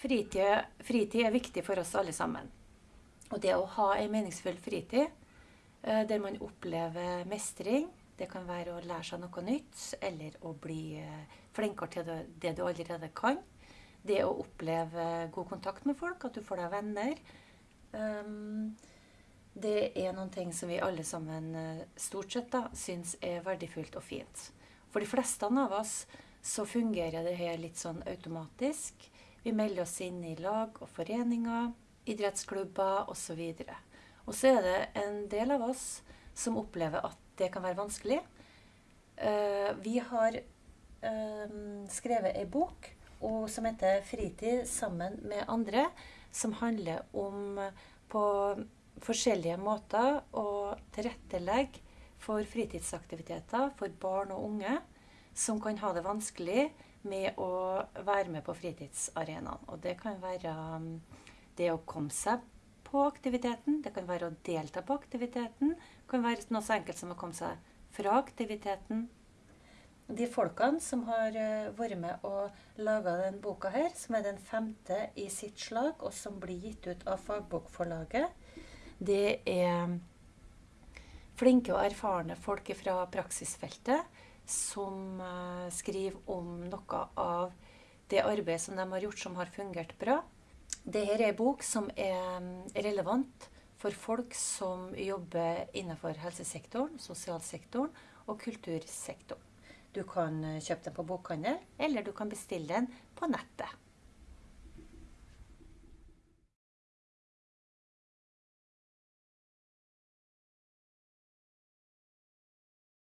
Fritid, fritid er viktig for oss alle sammen. Og det å ha en meningsfull fritid eh, der man opplever mestring, det kan være å lære seg noe nytt, eller å bli eh, flinkere til det, du allerede kan. Det å oppleve god kontakt med folk, at du får deg venner. Um, det er noen ting som vi alle sammen eh, stort sett da, syns er verdifullt og fint. For de fleste av oss så fungerer det her litt sånn automatisk. Vi melder oss inn i lag og foreninger, idrettsklubber osv. Og så er det en del av oss som opplever at det kan være vanskelig. Uh, vi har uh, skrevet ei bok som heter 'Fritid sammen med andre', som handler om på forskjellige måter å tilrettelegge for fritidsaktiviteter for barn og unge som kan ha det vanskelig med å være med på fritidsarenaen. Og det kan være um, det å komme seg på aktiviteten, det kan være å delta på aktiviteten, det kan være noe så enkelt som å komme seg fra aktiviteten. De folkene som har uh, vært med og laga denne boka her, som er den femte i sitt slag, og som blir gitt ut av Fagbokforlaget, det er flinke og erfarne folk fra praksisfeltet som uh, skriver om noe av det arbeidet som de har gjort som har fungert bra. Dette er en bok som er mm, relevant for folk som jobber innenfor helsesektoren, sosialsektoren og kultursektoren. Du kan eh, kjøpe den på bokhandel, eller du kan bestille den på nettet.